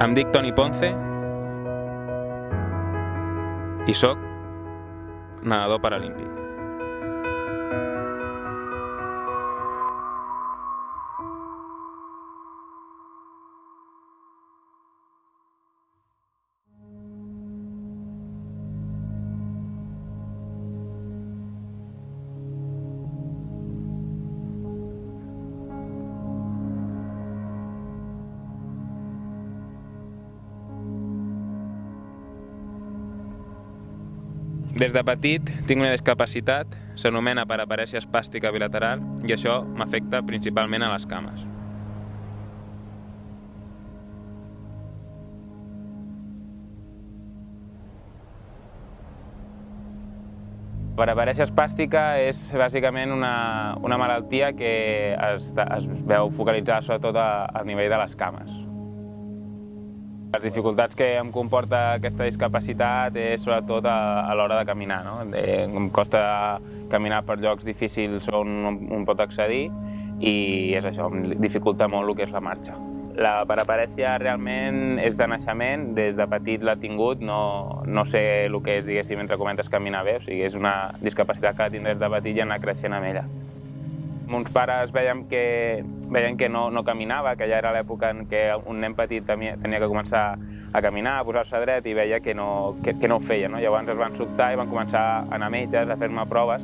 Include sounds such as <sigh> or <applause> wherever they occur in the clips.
Em dic Toni Ponce i sóc nedador paralímpic. Des de petit tinc una discapacitat, s'anomena paraparèsia espàstica bilateral i això m'afecta principalment a les cames. Paraparèsia espàstica és bàsicament una, una malaltia que es, es veu focalitzada sobretot a, a nivell de les cames. Les dificultats que em comporta aquesta discapacitat és sobretot a, a l'hora de caminar. No? Em costa caminar per llocs difícils on un pot accedir i és això, em dificulta molt el que és la marxa. La paraparèsia realment és de naixement, des de petit l'ha tingut, no, no sé el que és, diguéssim, entre comentes, caminar bé, o sigui, és una discapacitat que la tinc des de petit i anar creixent amb ella. Mons pares veiem que, veien que no, no caminava, que ja era l'època en què un nen petit tenia, tenia que començar a caminar, a posar-se dret i veia que no, que, que no ho feia. No? Llavors es van sobtar i van començar a anar a metges, a fer-me proves.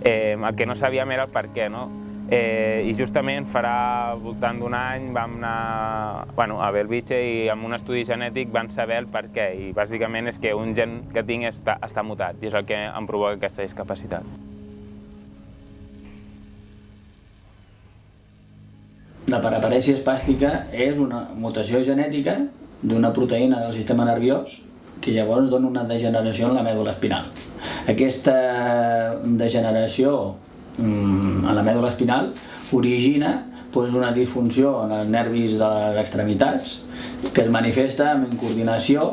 Eh, el que no sabíem era el per què. No? Eh, I justament farà voltant d'un any vam anar bueno, a Belvitge i amb un estudi genètic van saber el per què. I bàsicament és que un gen que tinc està, està mutat i és el que em provoca aquesta discapacitat. La paraparèsia espàstica és una mutació genètica d'una proteïna del sistema nerviós que llavors dona una degeneració en la mèdula espinal. Aquesta degeneració mm, en la mèdula espinal origina doncs, una disfunció en els nervis de les extremitats que es manifesta amb incoordinació,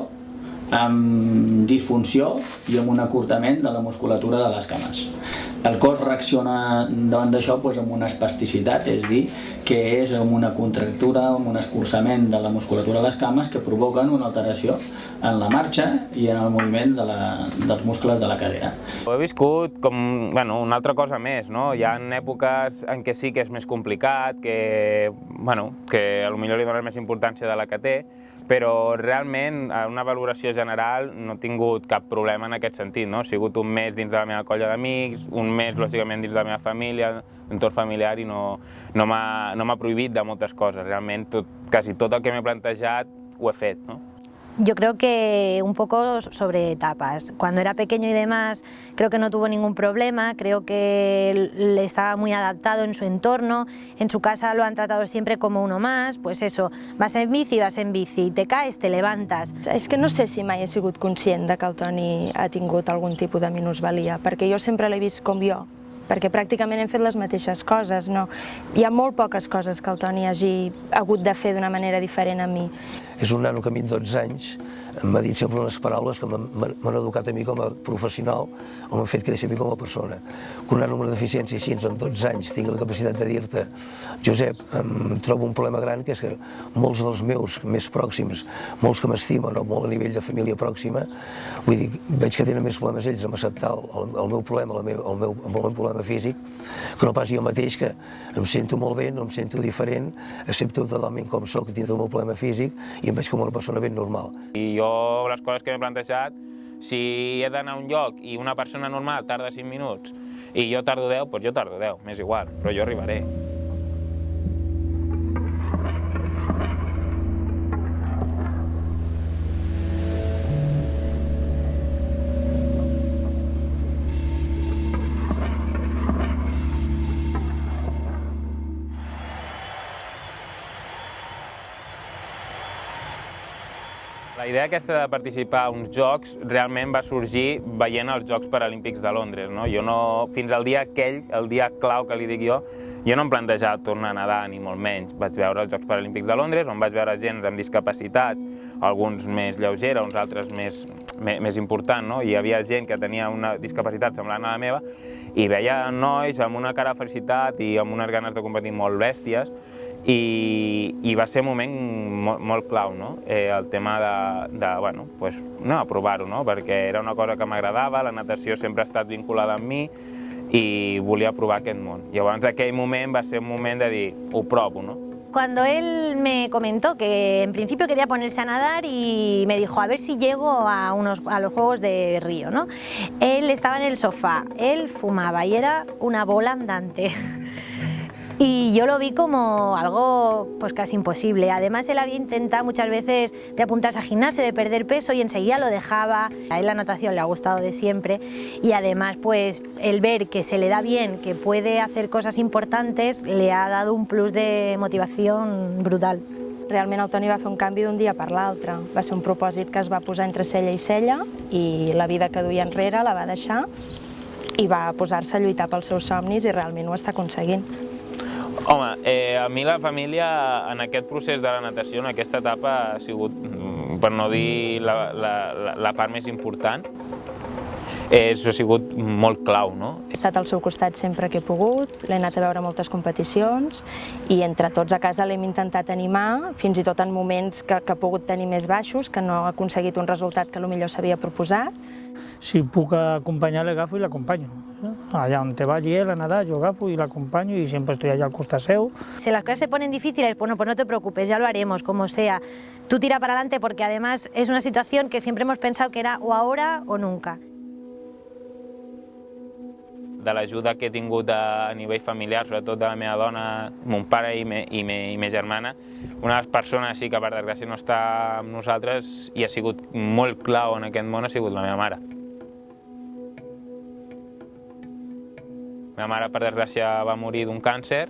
amb disfunció i amb un acurtament de la musculatura de les cames. El cos reacciona davant d'això doncs, amb una espasticitat, és dir, que és amb una contractura, amb un escurçament de la musculatura de les cames que provoquen una alteració en la marxa i en el moviment de la, dels muscles de la cadera. Ho he viscut com bueno, una altra cosa més, no? Hi ha èpoques en què sí que és més complicat, que, bueno, que potser li donen més importància de la que té, però realment en una valoració general no he tingut cap problema en aquest sentit. No? He sigut un mes dins de la meva colla d'amics, un mes lògicament dins de la meva família, entorn familiar i no, no m'ha no prohibit de moltes coses. Realment tot, quasi tot el que m'he plantejat ho he fet. No? Yo creo que un poco sobre etapas. Cuando era pequeño y demás, creo que no tuvo ningún problema, creo que le estaba muy adaptado en su entorno, en su casa lo han tratado siempre como uno más, pues eso, vas en bici, vas en bici, te caes, te levantas. És que no sé si mai he sigut conscient de que el Toni ha tingut algun tipus de minusvalia, perquè jo sempre l'he vist com jo, perquè pràcticament hem fet les mateixes coses. No? Hi ha molt poques coses que el Toni hagi hagut de fer d'una manera diferent a mi. És un nano que a mi 12 anys m'ha dit sempre unes paraules que m'han educat a mi com a professional o m'han fet créixer a mi com a persona. Que un nano amb una deficiència així, en 12 anys, tingui la capacitat de dir-te Josep, em trobo un problema gran, que és que molts dels meus més pròxims, molts que m'estimen o molt a nivell de família pròxima, vull dir, veig que tenen més problemes ells amb acceptar el, el meu problema, el meu, el meu, el meu problema físic, que no pas jo mateix, que em sento molt bé, no em sento diferent, accepto totalment com sóc dintre del meu problema físic i em veig com una persona ben normal. I jo les coses que m'he plantejat, si he d'anar a un lloc i una persona normal tarda 5 minuts i jo tardo 10, doncs jo tardo 10, m'és igual, però jo arribaré. Idea aquesta de participar a uns Jocs realment va sorgir veient els Jocs Paralímpics de Londres. No? Jo no, fins al dia aquell, el dia clau que li dic jo, jo no em plantejava tornar a nedar, ni molt menys. Vaig veure els Jocs Paralímpics de Londres, on vaig veure gent amb discapacitat, alguns més lleugera, uns altres més, més, més important, no? hi havia gent que tenia una discapacitat semblant a la meva, i veia nois amb una cara de felicitat i amb unes ganes de competir molt bèsties, i, i va ser un moment molt, molt clau, no? eh, el tema de, de bueno, pues, no, provar-ho, no? perquè era una cosa que m'agradava, la natació sempre ha estat vinculada amb mi i volia provar aquest món. Llavors aquell moment va ser un moment de dir, ho provo, no? Cuando él me comentó que en principio quería ponerse a nadar y me dijo a ver si llego a, unos, a los Juegos de Río, ¿no? Él estaba en el sofá, él fumaba y era una bola andante. <laughs> Y yo lo vi como algo pues casi imposible. Además, él había intentado muchas veces de apuntarse a gimnasio, de perder peso y enseguida lo dejaba. A él la natación le ha gustado de siempre y además pues el ver que se le da bien, que puede hacer cosas importantes, le ha dado un plus de motivación brutal. Realment el Toni va fer un canvi d'un dia per l'altre. Va ser un propòsit que es va posar entre cella i cella i la vida que duia enrere la va deixar i va posar-se a lluitar pels seus somnis i realment ho està aconseguint. Home, eh, a mi la família en aquest procés de la natació, en aquesta etapa, ha sigut, mm, per no dir la, la, la part més important, és, ha sigut molt clau. No? He estat al seu costat sempre que he pogut, l'he anat a veure moltes competicions i entre tots a casa l'hem intentat animar, fins i tot en moments que, que ha pogut tenir més baixos, que no ha aconseguit un resultat que millor s'havia proposat. Si puc acompanyar, l'agafo i l'acompanyo. Allà on te vagi él a nadar, yo agafo y la acompaño y siempre estoy allá al costat seu. Si las cosas se ponen difíciles, bueno, pues no te preocupes, ya lo haremos, como sea. Tú tira para adelante porque además es una situación que siempre hemos pensado que era o ahora o nunca. De l'ajuda que he tingut a, nivell familiar, sobretot de la meva dona, mon pare i, me, i, me, i ma germana, una de les persones sí que per desgràcia no està amb nosaltres i ha sigut molt clau en aquest món ha sigut la meva mare. La meva mare, per desgràcia, va morir d'un càncer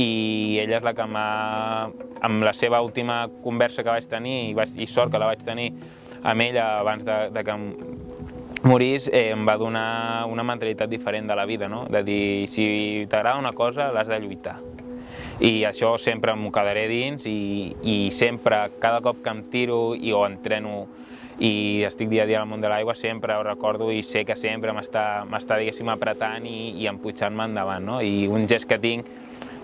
i ella és la que m'ha... amb la seva última conversa que vaig tenir, i, vaig, i sort que la vaig tenir amb ella abans de, de que morís, eh, em va donar una mentalitat diferent de la vida, no? de dir, si t'agrada una cosa, l'has de lluitar. I això sempre m'ho quedaré dins i, i sempre, cada cop que em tiro i o entreno i estic dia a dia al món de l'aigua, sempre ho recordo i sé que sempre m'està, diguéssim, apretant i, i empujant-me endavant. No? I un gest que tinc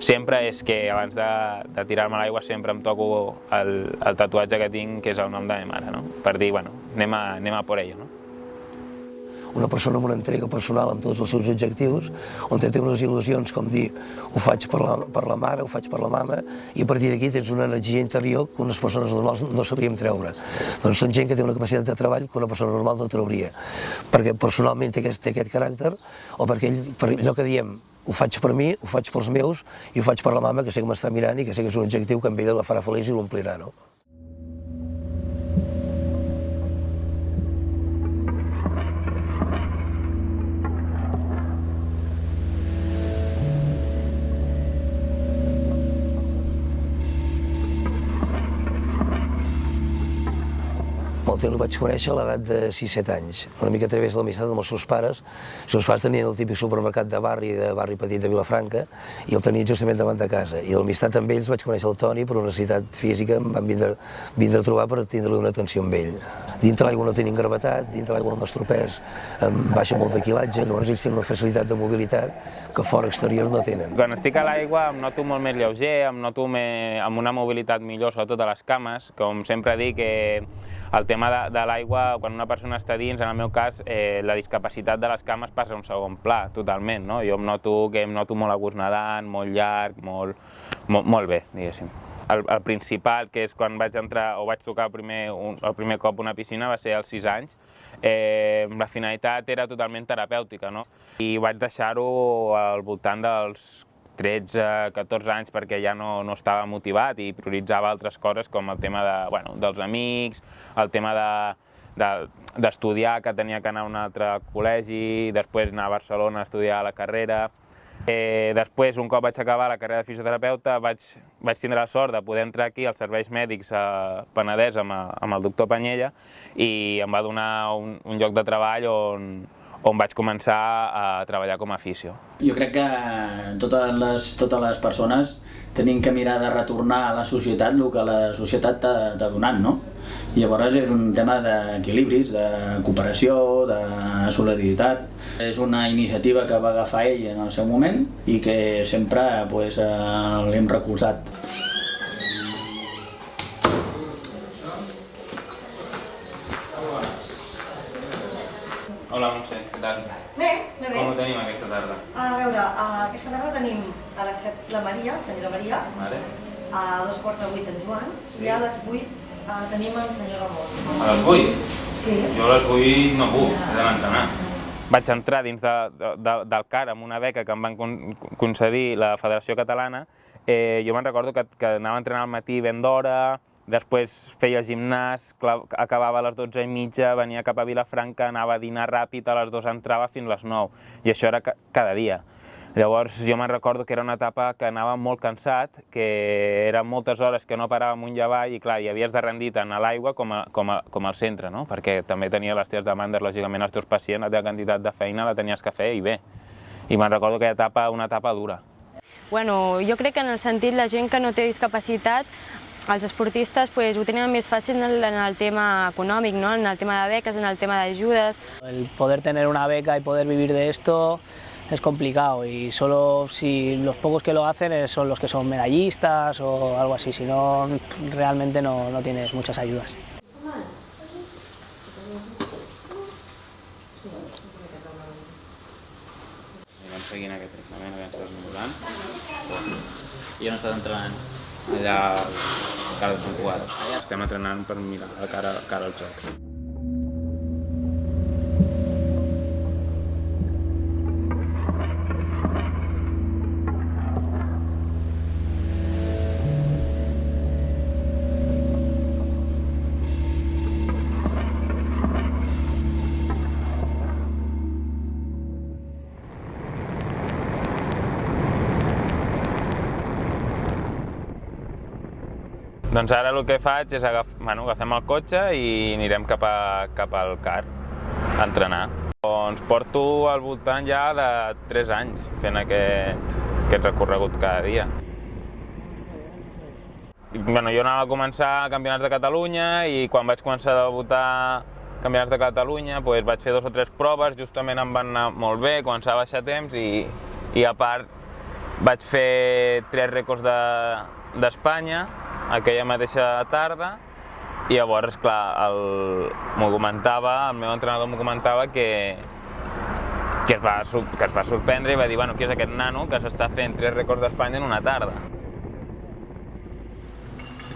sempre és que abans de, de tirar-me a l'aigua sempre em toco el, el tatuatge que tinc, que és el nom de la meva mare, no? per dir, bueno, anem a, anem a por ello. No? Una persona amb una entrega personal amb tots els seus objectius, on té unes il·lusions com dir ho faig per la, per la mare, ho faig per la mama, i a partir d'aquí tens una energia interior que unes persones normals no sabríem treure. Doncs són gent que té una capacitat de treball que una persona normal no trauria, perquè personalment té aquest, té aquest caràcter, o perquè ell, per allò que diem, ho faig per mi, ho faig pels meus, i ho faig per la mama, que sé que m'està mirant i que sé que és un objectiu que amb ella la farà feliç i l'omplirà, no? El Teo el vaig conèixer a l'edat de 6-7 anys, una mica a través de l'amistat amb els seus pares. Els seus pares tenien el típic supermercat de barri, de barri petit de Vilafranca, i el tenien justament davant de casa. I l'amistat amb ells vaig conèixer el Toni per una necessitat física, em van vindre, vindre a trobar per tindre una atenció amb ell. Dintre l'aigua no tenen gravetat, dintre l'aigua el nostre pes em baixa molt de quilatge, llavors ells tenen una facilitat de mobilitat que fora exterior no tenen. Quan estic a l'aigua em noto molt més lleuger, em noto més, amb una mobilitat millor, sobretot a les cames, com sempre dic, que el tema de, de l'aigua, quan una persona està dins, en el meu cas, eh, la discapacitat de les cames passa a un segon pla, totalment. No? Jo em noto que em noto molt a gust nedant, molt llarg, molt, molt, molt bé, diguéssim. El, el principal, que és quan vaig entrar o vaig tocar el primer, un, el primer cop una piscina, va ser als 6 anys. Eh, la finalitat era totalment terapèutica, no? I vaig deixar-ho al voltant dels 13, 14 anys perquè ja no, no estava motivat i prioritzava altres coses com el tema de, bueno, dels amics, el tema de, d'estudiar, que tenia que anar a un altre col·legi, després anar a Barcelona a estudiar la carrera. Eh, després, un cop vaig acabar la carrera de fisioterapeuta, vaig, vaig tindre la sort de poder entrar aquí als serveis mèdics a Penedès amb, amb el doctor Panyella i em va donar un, un lloc de treball on, on vaig començar a treballar com a fisio. Jo crec que totes les, totes les persones tenim que mirar de retornar a la societat el que la societat t'ha donat, no? I llavors és un tema d'equilibris, de cooperació, de solidaritat. És una iniciativa que va agafar ell en el seu moment i que sempre pues, eh, l'hem recolzat. Hola Montse, què tal? Bé, bé, bé. Com ho tenim aquesta tarda? A veure, aquesta tarda tenim a les 7 la Maria, senyora Maria, Vale. a dos quarts de 8 en Joan, i a les 8 uh, tenim el senyor Ramon. A les 8? Sí. Jo a les 8 no puc, he d'anar a entrenar. Vaig entrar dins de, de, de, del CAR amb una beca que em van con concedir la Federació Catalana. Eh, jo me'n recordo que, que anava a entrenar al matí ben d'hora, després feia gimnàs, acabava a les 12 i mitja, venia cap a Vilafranca, anava a dinar ràpid, a les 2 entrava fins les 9, i això era ca cada dia. Llavors jo me'n recordo que era una etapa que anava molt cansat, que eren moltes hores que no parava amunt i avall i clar, hi havies de rendir tant a l'aigua com, a, com, a, com al centre, no? perquè també tenia les teves demandes, lògicament, els teus pacients, la teva quantitat de feina la tenies que fer i bé. I me'n recordo que etapa una etapa dura. Bueno, jo crec que en el sentit la gent que no té discapacitat els esportistes pues, ho tenen més fàcil en el, en el tema econòmic, ¿no? en el tema de beques, en el tema de ayudas. El poder tener una beca y poder vivir de esto es complicado y solo si los pocos que lo hacen son los que son medallistas o algo así, si no realmente no, no tienes muchas ayudas. Anem seguint aquest tractament, aviam si esmolant. Jo no estàs entrenant. Allà al cara de Sant Cugat. Estem entrenant per mirar cara, cara als jocs. Doncs ara el que faig és agaf... bueno, agafem el cotxe i anirem cap, a, cap al car a entrenar. Doncs porto al voltant ja de 3 anys fent aquest, aquest recorregut cada dia. Bueno, jo anava a començar campionats de Catalunya i quan vaig començar a debutar campionats de Catalunya doncs vaig fer dos o tres proves, justament em van anar molt bé, començava a baixar temps i, i a part vaig fer tres rècords d'Espanya de, aquella mateixa tarda i llavors, clar, m'ho comentava, el meu entrenador m'ho comentava que, que, es va, que es va sorprendre i va dir, bueno, qui és aquest nano que s'està fent tres rècords d'Espanya en una tarda?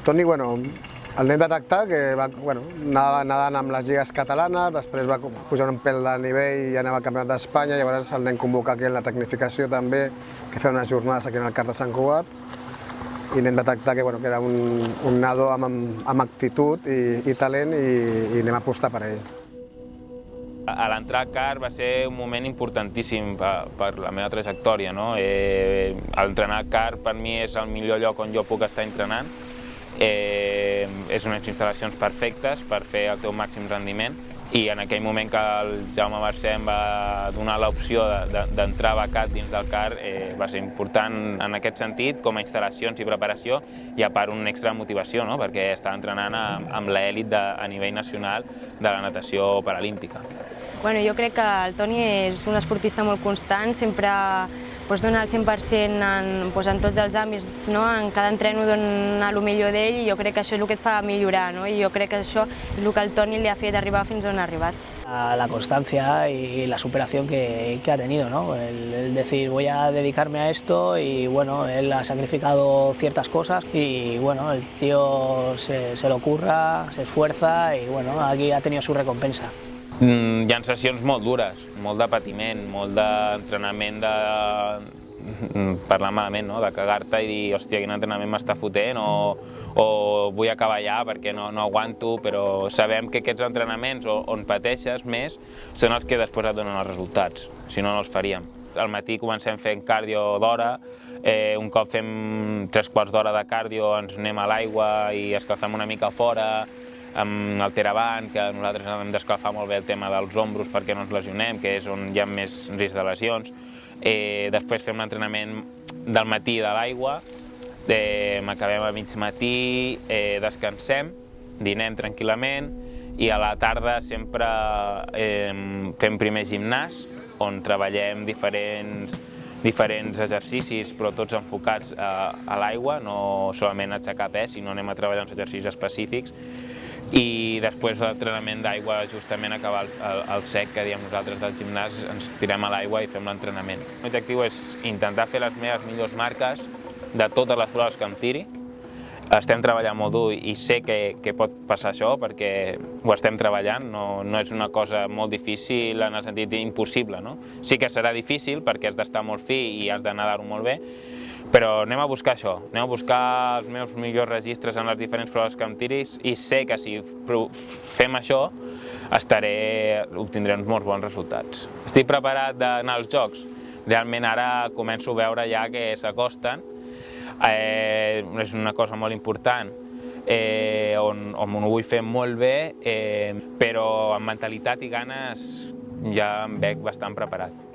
Toni, bueno, el anem detectar que va, bueno, anava nedant amb les lligues catalanes, després va pujar un pèl de nivell i anava al Campionat d'Espanya, llavors el anem convocar aquí en la tecnificació també, que feia unes jornades aquí en el CAR de Sant Cugat, i anem detectar que, bueno, que era un, un nado amb, amb actitud i, i talent i, i anem a apostar per ell. A l'entrar a CAR va ser un moment importantíssim per, per la meva trajectòria. No? Eh, Entrenar a CAR per mi és el millor lloc on jo puc estar entrenant. Eh, és unes instal·lacions perfectes per fer el teu màxim rendiment i en aquell moment que el Jaume Mercè em va donar l'opció d'entrar becat dins del CAR eh, va ser important en aquest sentit, com a instal·lacions i preparació, i a part una extra motivació, no? perquè estava entrenant amb, amb l'elit a nivell nacional de la natació paralímpica. Bueno, jo crec que el Toni és un esportista molt constant, sempre doncs, dona el 100% en, doncs, en tots els àmbits, no? en cada entreno dona el millor d'ell i jo crec que això és el que et fa millorar no? i jo crec que això és el que el Toni li ha fet arribar fins on ha arribat. La constancia y la superación que, que ha tenido, ¿no? El, el, decir voy a dedicarme a esto y bueno, él ha sacrificado ciertas cosas y bueno, el tío se, se lo curra, se esfuerza y bueno, aquí ha tenido su recompensa. Mm, hi ha sessions molt dures, molt de patiment, molt d'entrenament de mm, parlar malament, no? de cagar-te i dir, hòstia, quin entrenament m'està fotent, o, o vull acabar ja perquè no, no aguanto, però sabem que aquests entrenaments on pateixes més són els que després et donen els resultats, si no, no els faríem. Al matí comencem fent cardio d'hora, eh, un cop fem tres quarts d'hora de cardio ens anem a l'aigua i escalfem una mica fora, amb el Teraban, que nosaltres hem d'escalfar molt bé el tema dels ombros perquè no ens lesionem, que és on hi ha més risc de lesions. Eh, després fem l'entrenament del matí de l'aigua, eh, acabem a mig matí, eh, descansem, dinem tranquil·lament i a la tarda sempre eh, fem primer gimnàs, on treballem diferents, diferents exercicis, però tots enfocats a, a l'aigua, no solament aixecar pes, sinó anem a treballar uns exercicis específics. I després l'entrenament d'aigua, justament acabar el, el, sec que diem nosaltres del gimnàs, ens tirem a l'aigua i fem l'entrenament. L'objectiu és intentar fer les meves millors marques de totes les proves que em tiri, estem treballant molt dur i sé que, que pot passar això perquè ho estem treballant, no, no és una cosa molt difícil en el sentit impossible. No? Sí que serà difícil perquè has d'estar molt fi i has de nedar-ho molt bé, però anem a buscar això, anem a buscar els meus millors registres en les diferents proves que em tiris i sé que si fem això estaré, obtindré uns molt bons resultats. Estic preparat d'anar als Jocs, realment ara començo a veure ja que s'acosten eh, és una cosa molt important eh, on, on ho vull fer molt bé, eh, però amb mentalitat i ganes ja em veig bastant preparat.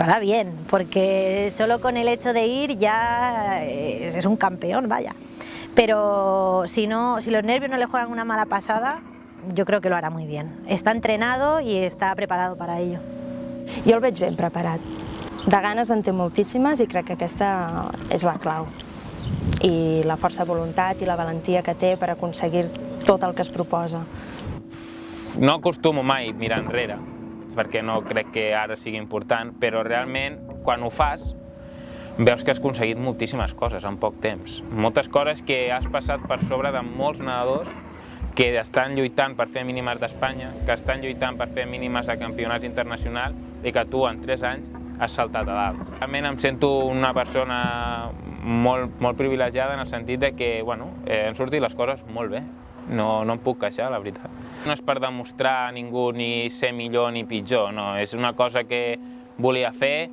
Lo hará bien, porque solo con el hecho de ir ya es, es un campeón, vaya. Pero si, no, si los nervios no le juegan una mala pasada, yo creo que lo hará muy bien. Està entrenado i està preparat per a ello. Jo el veig ben preparat. De ganes en té moltíssimes i crec que aquesta és la clau. I la força de voluntat i la valentia que té per aconseguir tot el que es proposa. No acostumo mai mirar enrere, perquè no crec que ara sigui important, però realment quan ho fas veus que has aconseguit moltíssimes coses en poc temps. Moltes coses que has passat per sobre de molts nedadors que estan lluitant per fer mínimes d'Espanya, que estan lluitant per fer mínimes a campionats internacionals i que tu en 3 anys has saltat a dalt. Realment em sento una persona molt, molt privilegiada en el sentit de que bueno, eh, han sortit les coses molt bé. No, no em puc queixar, la veritat. No és per demostrar a ningú ni ser millor ni pitjor, no. És una cosa que volia fer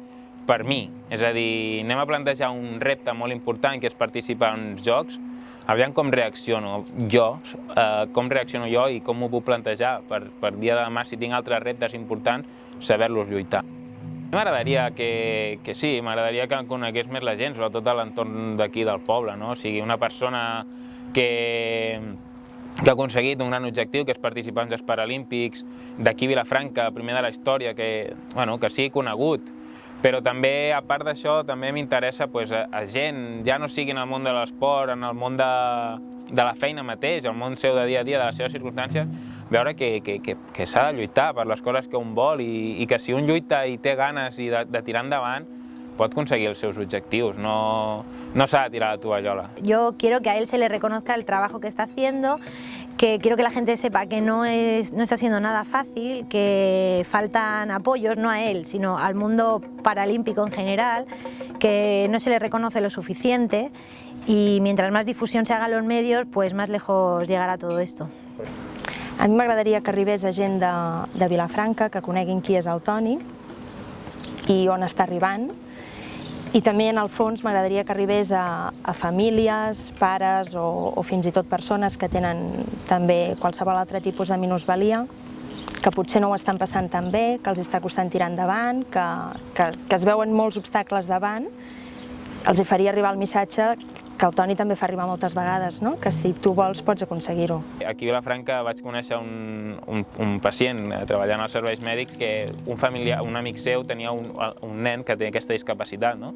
per mi. És a dir, anem a plantejar un repte molt important que és participar en uns jocs, aviam com reacciono jo, eh, com reacciono jo i com m'ho puc plantejar per, per dia de demà, si tinc altres reptes importants, saber-los lluitar. M'agradaria que, que sí, m'agradaria que conegués més la gent, sobretot a l'entorn d'aquí del poble, no? O sigui, una persona que, que ha aconseguit un gran objectiu, que és participar en els Paralímpics, d'aquí Vilafranca, primer de la història, que, bueno, que sigui conegut. Però també, a part d'això, també m'interessa pues, a, a gent, ja no sigui en el món de l'esport, en el món de, de la feina mateix, el món seu de dia a dia, de les seves circumstàncies, veure que, que, que, que s'ha de lluitar per les coses que un vol i, i que si un lluita i té ganes i de, de tirar endavant, pot conseguir els seus objectius, no, no s'ha de tirar la tovallola. Yo quiero que a él se le reconozca el trabajo que está haciendo, que quiero que la gente sepa que no, es, no está siendo nada fácil, que faltan apoyos, no a él, sino al mundo paralímpico en general, que no se le reconoce lo suficiente y mientras más difusión se haga en los medios, pues más lejos llegará todo esto. A mi m'agradaria que arribés a gent de, de Vilafranca, que coneguin qui és el Toni i on està arribant, i també, en el fons, m'agradaria que arribés a, a famílies, pares o, o fins i tot persones que tenen també qualsevol altre tipus de minusvalia, que potser no ho estan passant tan bé, que els està costant tirar endavant, que, que, que es veuen molts obstacles davant, els hi faria arribar el missatge que el Toni també fa arribar moltes vegades, no? que si tu vols pots aconseguir-ho. Aquí a Vilafranca vaig conèixer un, un, un pacient eh, treballant als serveis mèdics que un, familiar, un amic seu tenia un, un nen que té aquesta discapacitat, no?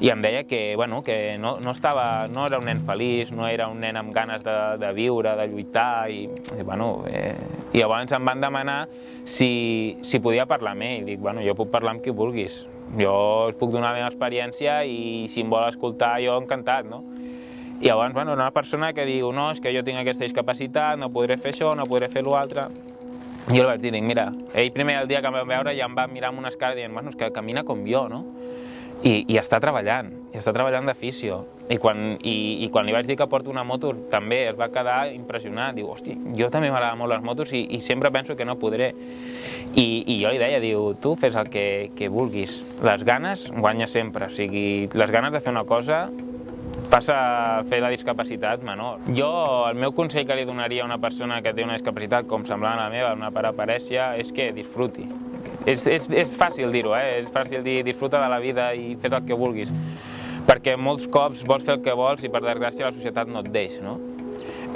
i em deia que, bueno, que no, no, estava, no era un nen feliç, no era un nen amb ganes de, de viure, de lluitar, i, i, bueno, eh, i llavors em van demanar si, si podia parlar amb ell, i dic, bueno, jo puc parlar amb qui vulguis, jo us puc donar la meva experiència i si em vol escoltar jo encantat, no? I llavors, bueno, una persona que diu, no, és que jo tinc aquesta discapacitat, no podré fer això, no podré fer l'altre. Jo li vaig dir, mira, ell primer el dia que em va veure ja em va mirar amb una escara dient, bueno, és que camina com jo, no? I, i està treballant, i està treballant d'afició. I quan, i, I quan li vaig dir que porto una moto, també es va quedar impressionat. Diu, hosti, jo també m'agraden molt les motos i, i sempre penso que no podré. I, I jo li deia, diu, tu fes el que, que vulguis. Les ganes guanya sempre, o sigui, les ganes de fer una cosa passa a fer la discapacitat menor. Jo, el meu consell que li donaria a una persona que té una discapacitat com semblant a la meva, una paraparèsia, és que disfruti. És, és, és fàcil dir-ho, eh? és fàcil dir disfruta de la vida i fes el que vulguis, perquè molts cops vols fer el que vols i per desgràcia la societat no et deix, no?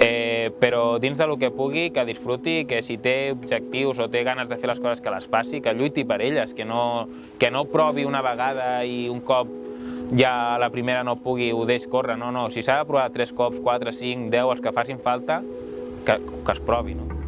Eh, però dins del que pugui, que disfruti, que si té objectius o té ganes de fer les coses que les faci, que lluiti per elles, que no, que no provi una vegada i un cop ja la primera no pugui, ho deix córrer, no, no, si s'ha de provar tres cops, quatre, cinc, deu, els que facin falta, que, que es provi, no?